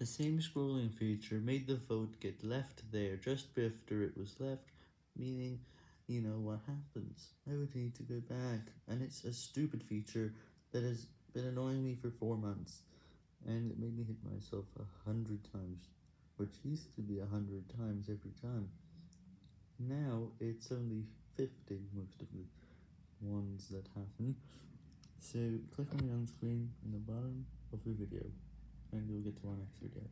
The same scrolling feature made the vote get left there just after it was left, meaning, you know what happens, I would need to go back, and it's a stupid feature that has been annoying me for 4 months, and it made me hit myself a hundred times, which used to be a hundred times every time, now it's only 50 most of the ones that happen, so click on the on screen in the bottom of the video, and you'll get to our next video.